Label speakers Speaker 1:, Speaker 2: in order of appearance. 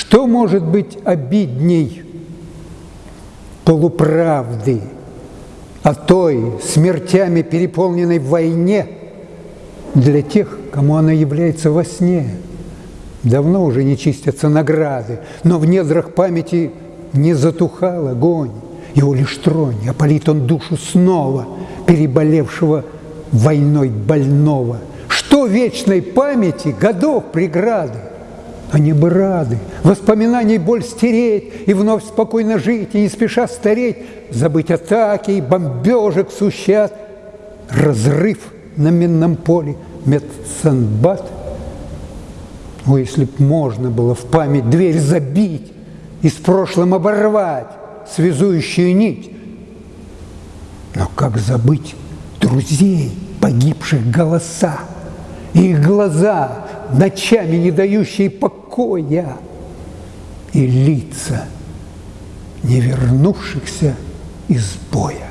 Speaker 1: Что может быть обидней полуправды о той смертями переполненной войне для тех, кому она является во сне? Давно уже не чистятся награды, но в недрах памяти не затухал огонь. Его лишь тронь, опалит он душу снова, переболевшего войной больного. Что вечной памяти годов преграды? Они бы рады воспоминаний боль стереть и вновь спокойно жить, и не спеша стареть, забыть атаки и бомбежек сущат. Разрыв на минном поле, медсанбат. О, если б можно было в память дверь забить и с прошлым оборвать связующую нить. Но как забыть друзей, погибших голоса, и их глаза, ночами не дающие покоя, и лица, не вернувшихся из боя.